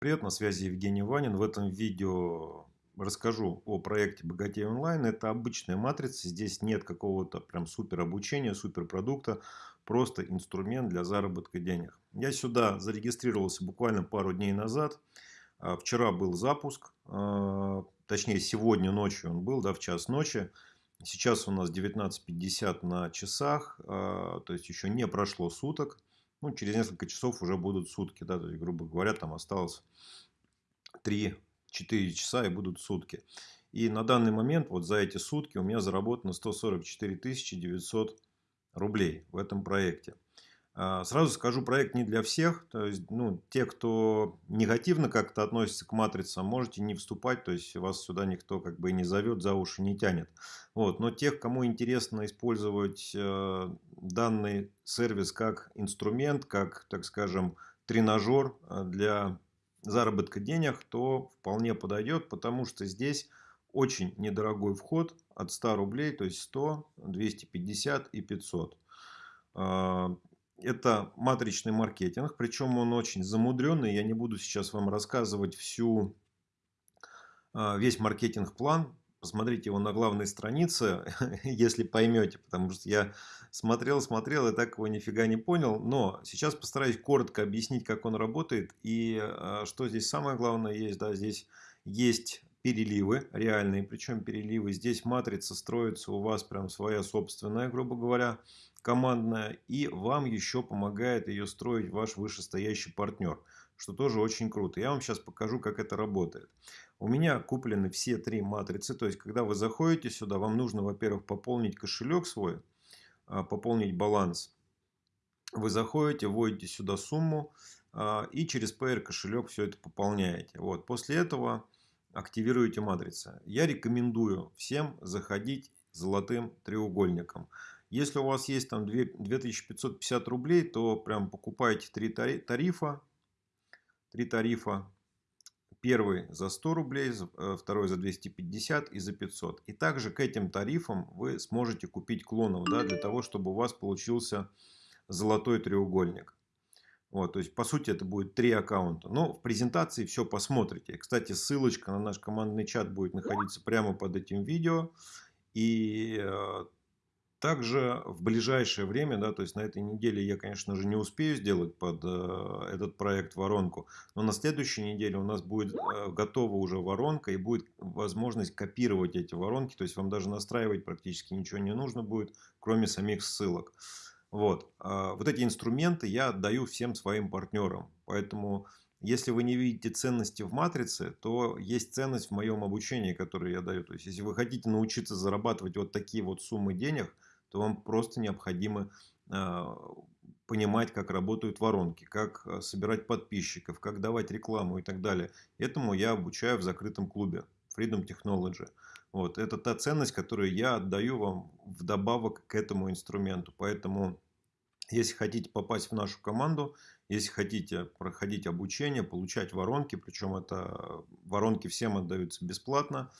Привет, на связи Евгений Ванин. В этом видео расскажу о проекте Богатей онлайн. Это обычная матрица, здесь нет какого-то прям супер обучения, супер продукта, просто инструмент для заработка денег. Я сюда зарегистрировался буквально пару дней назад. А, вчера был запуск, а, точнее сегодня ночью он был, да, в час ночи. Сейчас у нас 19.50 на часах, а, то есть еще не прошло суток ну, через несколько часов уже будут сутки, да, то есть, грубо говоря, там осталось 3-4 часа и будут сутки. И на данный момент, вот за эти сутки у меня заработано 144 900 рублей в этом проекте. А, сразу скажу, проект не для всех. То есть, ну, те, кто негативно как-то относится к матрицам, можете не вступать. То есть, вас сюда никто как бы не зовет, за уши не тянет. Вот. Но тех, кому интересно использовать э, данный сервис как инструмент, как, так скажем, тренажер э, для заработка денег, то вполне подойдет, потому что здесь очень недорогой вход от 100 рублей, то есть 100, 250 и 500 это матричный маркетинг, причем он очень замудренный. Я не буду сейчас вам рассказывать всю, а, весь маркетинг-план. Посмотрите его на главной странице, если поймете, потому что я смотрел, смотрел и так его нифига не понял. Но сейчас постараюсь коротко объяснить, как он работает и а, что здесь самое главное есть. Да, здесь есть переливы реальные, причем переливы. Здесь матрица строится у вас прям своя собственная, грубо говоря командная, и вам еще помогает ее строить ваш вышестоящий партнер, что тоже очень круто. Я вам сейчас покажу, как это работает. У меня куплены все три матрицы, то есть, когда вы заходите сюда, вам нужно, во-первых, пополнить кошелек свой, а, пополнить баланс. Вы заходите, вводите сюда сумму, а, и через PR кошелек все это пополняете. Вот. После этого активируете матрицы. Я рекомендую всем заходить золотым треугольником. Если у вас есть там 2550 рублей, то прям покупайте три тарифа. Три тарифа. Первый за 100 рублей, э, второй за 250 и за 500. И также к этим тарифам вы сможете купить клонов, да, для того, чтобы у вас получился золотой треугольник. Вот, то есть, по сути, это будет три аккаунта. Но в презентации все посмотрите. Кстати, ссылочка на наш командный чат будет находиться прямо под этим видео. И э, также в ближайшее время, да, то есть на этой неделе я, конечно же, не успею сделать под э, этот проект воронку, но на следующей неделе у нас будет э, готова уже воронка и будет возможность копировать эти воронки, то есть вам даже настраивать практически ничего не нужно будет, кроме самих ссылок. Вот, э, вот эти инструменты я отдаю всем своим партнерам, поэтому если вы не видите ценности в матрице, то есть ценность в моем обучении, которое я даю. То есть, если вы хотите научиться зарабатывать вот такие вот суммы денег, то вам просто необходимо а, понимать, как работают воронки, как а, собирать подписчиков, как давать рекламу и так далее. Этому я обучаю в закрытом клубе Freedom Technology. Вот. Это та ценность, которую я отдаю вам вдобавок к этому инструменту. Поэтому, если хотите попасть в нашу команду, если хотите проходить обучение, получать воронки, причем это воронки всем отдаются бесплатно,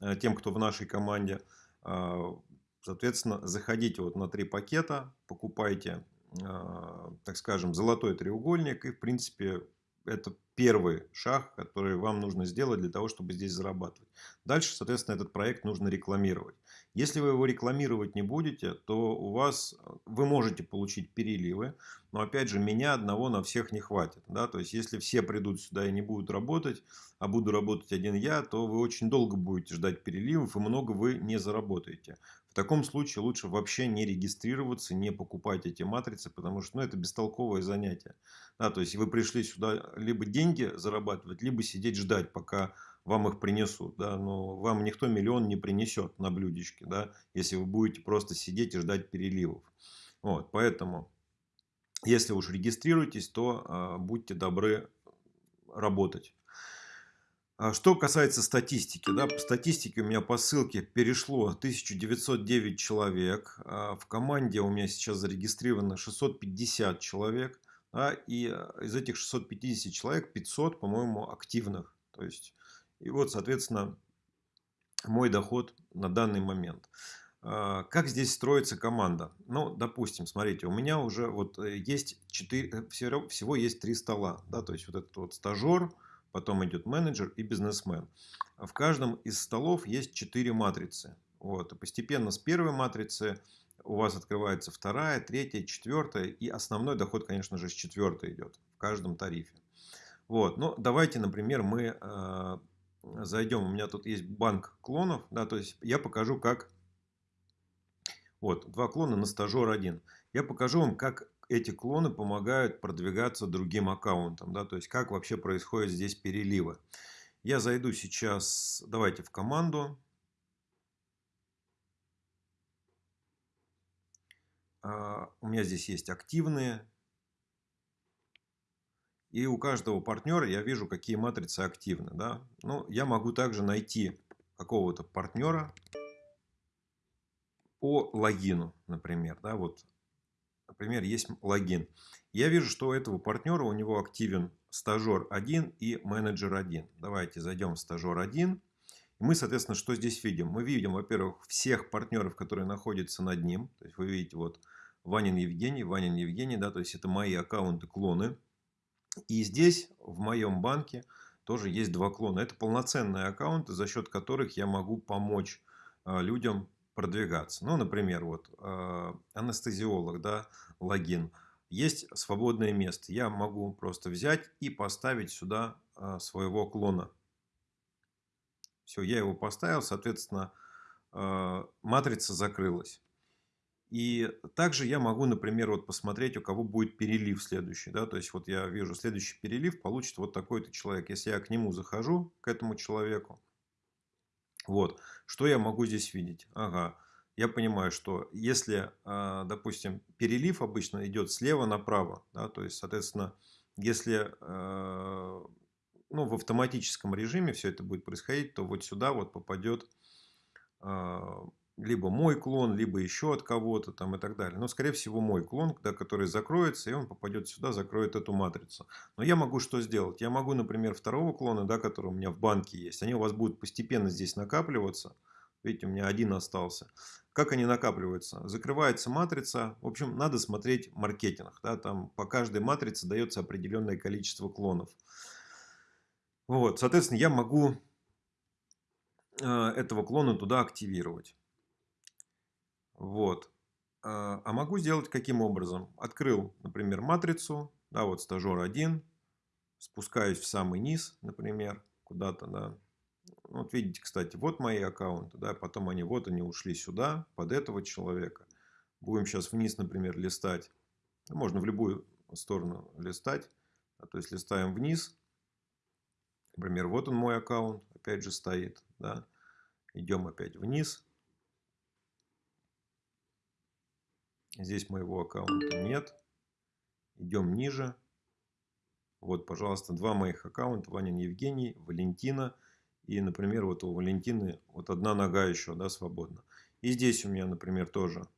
э, тем, кто в нашей команде, а, Соответственно, заходите вот на три пакета, покупайте, а, так скажем, золотой треугольник. И, в принципе, это первый шаг, который вам нужно сделать для того, чтобы здесь зарабатывать. Дальше, соответственно, этот проект нужно рекламировать. Если вы его рекламировать не будете, то у вас вы можете получить переливы, но опять же меня одного на всех не хватит. Да? То есть если все придут сюда и не будут работать, а буду работать один я, то вы очень долго будете ждать переливов и много вы не заработаете. В таком случае лучше вообще не регистрироваться, не покупать эти матрицы, потому что ну, это бестолковое занятие. Да, то есть вы пришли сюда либо деньги зарабатывать, либо сидеть ждать, пока вам их принесут. Да? Но вам никто миллион не принесет на блюдечке, да? если вы будете просто сидеть и ждать переливов. Вот, поэтому, если уж регистрируетесь, то э, будьте добры работать. А что касается статистики, да, по статистике у меня по ссылке перешло 1909 человек, а в команде у меня сейчас зарегистрировано 650 человек, да, и э, из этих 650 человек 500, по-моему, активных. То есть, и вот, соответственно, мой доход на данный момент. А, как здесь строится команда? Ну, допустим, смотрите, у меня уже вот э, есть 4, э, всего есть три стола. Да, то есть, вот этот вот стажер, потом идет менеджер и бизнесмен. В каждом из столов есть 4 матрицы. Вот. И постепенно с первой матрицы у вас открывается вторая, третья, четвертая. И основной доход, конечно же, с четвертой идет в каждом тарифе. Вот. Ну, давайте, например, мы э, зайдем. У меня тут есть банк клонов. Да, то есть я покажу, как... Вот, два клона на стажер один. Я покажу вам, как эти клоны помогают продвигаться другим аккаунтам. Да, то есть, как вообще происходят здесь переливы. Я зайду сейчас, давайте в команду. У меня здесь есть активные. И у каждого партнера я вижу, какие матрицы активны. Да? Ну, я могу также найти какого-то партнера по логину, например. Да? Вот, например, есть логин. Я вижу, что у этого партнера у него активен стажер 1 и менеджер 1. Давайте зайдем в стажер 1. Мы, соответственно, что здесь видим? Мы видим, во-первых, всех партнеров, которые находятся над ним. То есть вы видите, вот Ванин Евгений, Ванин Евгений, да, то есть это мои аккаунты, клоны. И здесь, в моем банке, тоже есть два клона. Это полноценные аккаунты, за счет которых я могу помочь а, людям продвигаться. Ну, например, вот а, анестезиолог, да, логин. Есть свободное место. Я могу просто взять и поставить сюда а, своего клона. Все, я его поставил, соответственно, матрица закрылась. И также я могу, например, вот посмотреть, у кого будет перелив следующий. Да? То есть, вот я вижу, следующий перелив получит вот такой-то человек. Если я к нему захожу, к этому человеку, вот, что я могу здесь видеть? Ага, я понимаю, что если, а, допустим, перелив обычно идет слева направо, да, то есть, соответственно, если а, ну, в автоматическом режиме все это будет происходить, то вот сюда вот попадет а, либо мой клон, либо еще от кого-то там и так далее. Но, скорее всего, мой клон, да, который закроется, и он попадет сюда, закроет эту матрицу. Но я могу что сделать? Я могу, например, второго клона, да, который у меня в банке есть, они у вас будут постепенно здесь накапливаться. Видите, у меня один остался. Как они накапливаются? Закрывается матрица. В общем, надо смотреть маркетинг. Да, там по каждой матрице дается определенное количество клонов. Вот, соответственно, я могу э, этого клона туда активировать. Вот. А, а могу сделать каким образом? Открыл, например, матрицу, да, вот стажер 1, спускаюсь в самый низ, например, куда-то, да. Вот видите, кстати, вот мои аккаунты, да, потом они, вот они ушли сюда, под этого человека. Будем сейчас вниз, например, листать. Можно в любую сторону листать. Да, то есть листаем вниз. Например, вот он мой аккаунт, опять же стоит, да. Идем опять вниз. Здесь моего аккаунта нет. Идем ниже. Вот, пожалуйста, два моих аккаунта. Ванин Евгений, Валентина. И, например, вот у Валентины вот одна нога еще да, свободна. И здесь у меня, например, тоже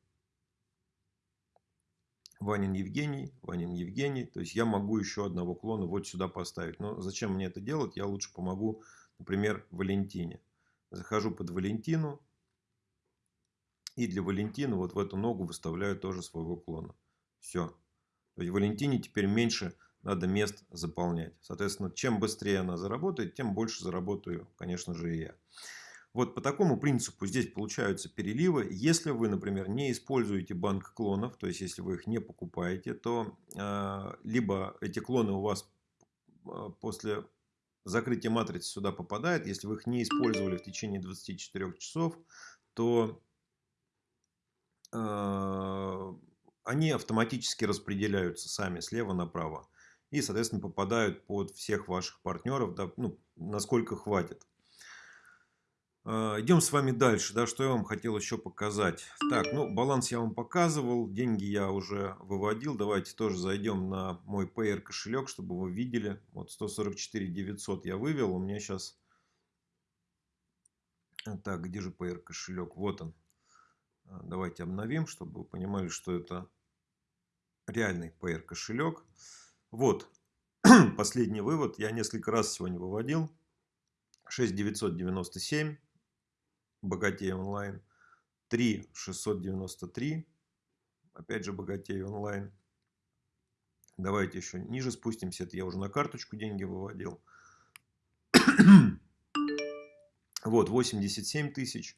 Ванин Евгений, Ванин Евгений. То есть я могу еще одного клона вот сюда поставить. Но зачем мне это делать? Я лучше помогу, например, Валентине. Захожу под Валентину. И для Валентины вот в эту ногу выставляю тоже своего клона. Все. То есть Валентине теперь меньше надо мест заполнять. Соответственно, чем быстрее она заработает, тем больше заработаю, конечно же, и я. Вот по такому принципу здесь получаются переливы. Если вы, например, не используете банк клонов, то есть если вы их не покупаете, то э, либо эти клоны у вас э, после закрытия матрицы сюда попадают. Если вы их не использовали в течение 24 часов, то они автоматически распределяются сами слева направо. И, соответственно, попадают под всех ваших партнеров, да, ну, насколько хватит. Э, идем с вами дальше. Да, что я вам хотел еще показать. Так, ну, баланс я вам показывал. Деньги я уже выводил. Давайте тоже зайдем на мой Payer кошелек, чтобы вы видели. Вот 144 900 я вывел. У меня сейчас... Так, где же Payer кошелек? Вот он. А, давайте обновим, чтобы вы понимали, что это реальный PR кошелек. Вот последний вывод. Я несколько раз сегодня выводил. 6997 богатей онлайн. 3693 опять же богатей онлайн. Давайте еще ниже спустимся. Это я уже на карточку деньги выводил. Вот, 87 тысяч.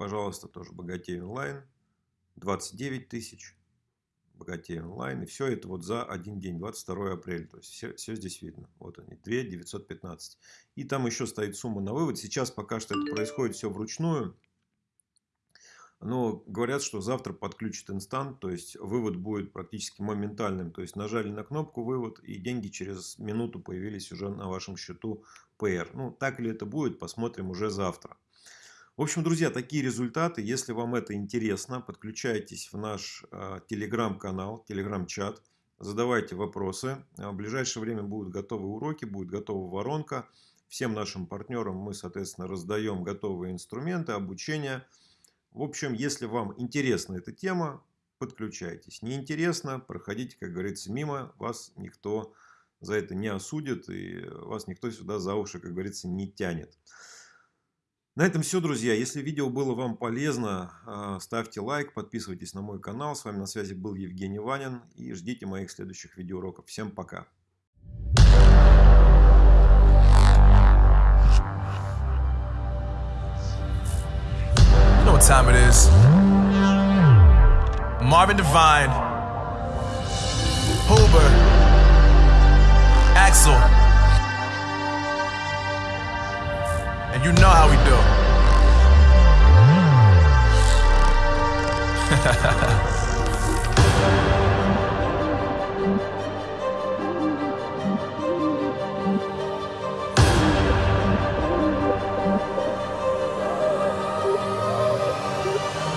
Пожалуйста, тоже богатей онлайн. 29 тысяч. Богатей онлайн. И все это вот за один день, 22 апреля. То есть все, все здесь видно. Вот они, 2 915. И там еще стоит сумма на вывод. Сейчас пока что это происходит все вручную. Но говорят, что завтра подключат инстант, то есть вывод будет практически моментальным. То есть нажали на кнопку вывод и деньги через минуту появились уже на вашем счету PR. Ну, так ли это будет, посмотрим уже завтра. В общем, друзья, такие результаты. Если вам это интересно, подключайтесь в наш э, телеграм-канал, телеграм-чат. Задавайте вопросы. В ближайшее время будут готовы уроки, будет готова воронка. Всем нашим партнерам мы, соответственно, раздаем готовые инструменты обучения. В общем, если вам интересна эта тема, подключайтесь. Не интересно, проходите, как говорится, мимо. Вас никто за это не осудит и вас никто сюда за уши, как говорится, не тянет. На этом все, друзья. Если видео было вам полезно, а, ставьте лайк, подписывайтесь на мой канал. С вами на связи был Евгений Ванин и ждите моих следующих видеоуроков. Всем пока! Marvin Devine, Huber, Axel. And you know how we